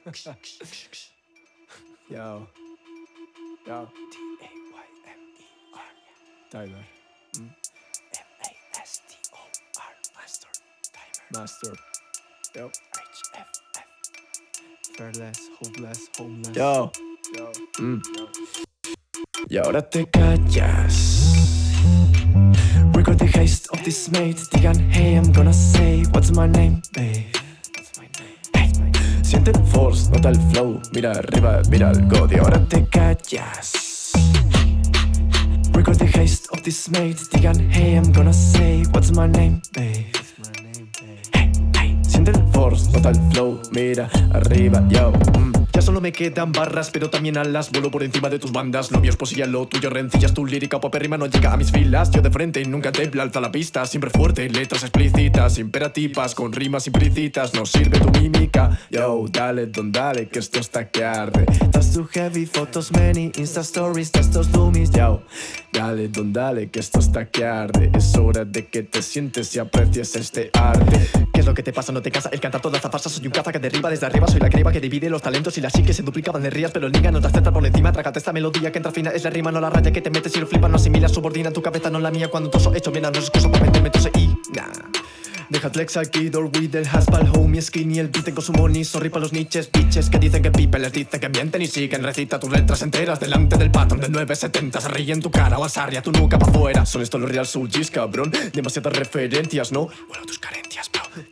Yo. Yo. Timer. Mm. Master. Master. Yo. Fearless, hopeless, homeless. Yo. Yo. Mm. Y ahora te callas. Record the haste of this mate. Digan, hey, I'm gonna say, what's my name, babe? Hey. Siente el force, nota el flow. Mira arriba, mira algo. Y ahora te callas. Record the haste of this mate. Digan, hey, I'm gonna say, what's my name, babe? Hey, hey. Siente el force, nota el flow. Mira arriba, yo. Mm. Ya solo me quedan barras, pero también alas. Vuelo por encima de tus bandas. Novios posillan lo tuyo, rencillas. Tu lírica popérrima no llega a mis filas. Yo de frente nunca te alza la pista. Siempre fuerte, letras explícitas Imperativas, con rimas implícitas. No sirve tu mímica dale, don dale, que esto está que arde. Estás too heavy, fotos many Insta stories, textos doomies Yo, dale, don dale, que esto está que arde. Es hora de que te sientes y aprecies este arte. ¿Qué es lo que te pasa? No te casa el cantar toda esta farsa. Soy un caza que derriba desde arriba. Soy la criba que divide los talentos y las sí que se duplicaban de rías Pero el niga no te acepta por encima. Trágate esta melodía que entra fina. Es la rima, no la raya que te metes y lo flipas No asimilas, subordina tu cabeza, no la mía. Cuando toso hecho bien, no es excusa para meterme tose y nah. Deja Lex aquí, door el haspal, homie skinny El beat con su money, sorry pa' los niches Bitches que dicen que people les dicen que mienten y siguen. Recita tus letras enteras delante del patrón del 970 Se ríe en tu cara o asarria tu nuca pa' fuera. Son estos los real sujis, cabrón. Demasiadas referencias, ¿no? Bueno, tus carencias,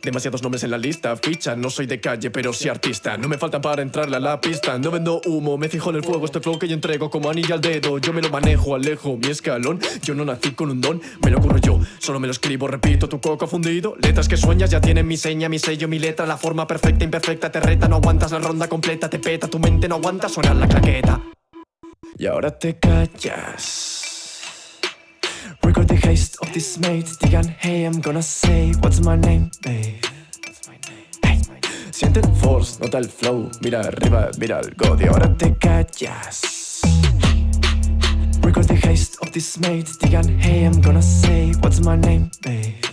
Demasiados nombres en la lista, ficha No soy de calle, pero sí artista. No me faltan para entrarle a la pista No vendo humo, me fijo en el fuego Este flow que yo entrego como anilla al dedo. Yo me lo manejo, alejo mi escalón. Yo no nací con un don, me lo ocurro yo. Solo me lo escribo, repito, tu coco fundido. Letras que sueñas ya tienen mi seña, mi sello, mi letra La forma perfecta, imperfecta, te reta No aguantas la ronda completa, te peta Tu mente no aguanta, sonar la claqueta. Y ahora te callas Record the haste of this mate Digan, hey, I'm gonna say What's my name, babe? Hey. Siente el force, nota el flow. Mira arriba, mira algo Y ahora te callas. Record the haste of this mate Digan, hey, I'm gonna say What's my name, babe?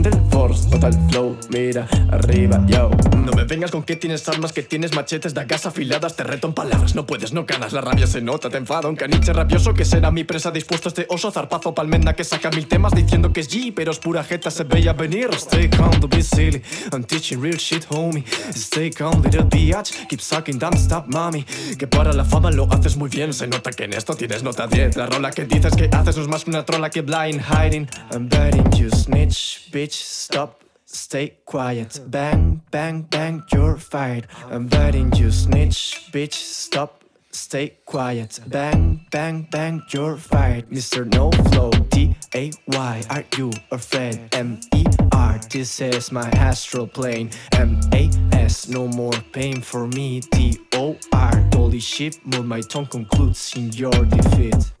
Siente force, nota el flow Mira arriba, yo. No me vengas con que tienes armas, que tienes machetes Dagas afiladas, te reto en palabras. No puedes, no ganas, la rabia se nota, te enfada Un caniche rabioso que será mi presa Dispuesto a este oso, zarpazo, palmenda Que saca mil temas diciendo que es G Pero es pura jeta, se veía venir. Stay calm, don't be silly I'm teaching real shit, homie. Stay calm, little bitch Keep sucking, don't stop, mami Que para la fama lo haces muy bien Se nota que en esto tienes nota 10 La rola que dices que haces no es más que una trola que blind hiding I'm betting you snitch, bitch, stop Stay quiet, bang, bang, bang, you're fired. I'm betting you snitch, bitch, stop Stay quiet, bang, bang, bang, you're fired. Mr. No Flow, T-A-Y, are you afraid? M-E-R, this is my astral plane. M-A-S, no more pain for me. T-O-R, holy shit, move my tongue concludes in your defeat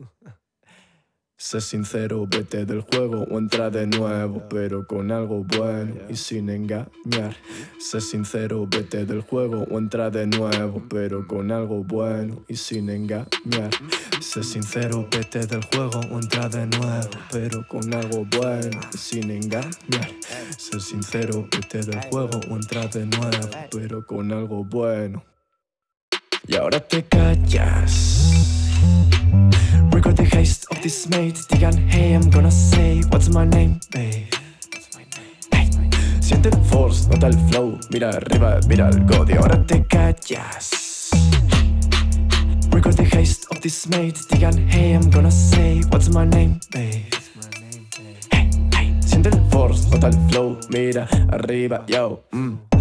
Sé sincero, vete del juego o entra de nuevo, pero con algo bueno y sin engañar. Sé sincero, vete del juego o entra de nuevo, pero con algo bueno y sin engañar. Sé sincero, vete del juego o entra de nuevo, pero con algo bueno y sin engañar. Sé sincero, vete del juego o entra de nuevo, pero con algo bueno. Y ahora te callas. Record the haste of this mate Digan, hey, I'm gonna say What's my name, babe? Siente el force, nota el flow Mira arriba, mira algo Y ahora te callas Record the haste of this mate Digan, hey, I'm gonna say What's my name, babe? Siente el force, nota el flow Mira arriba, yo mm.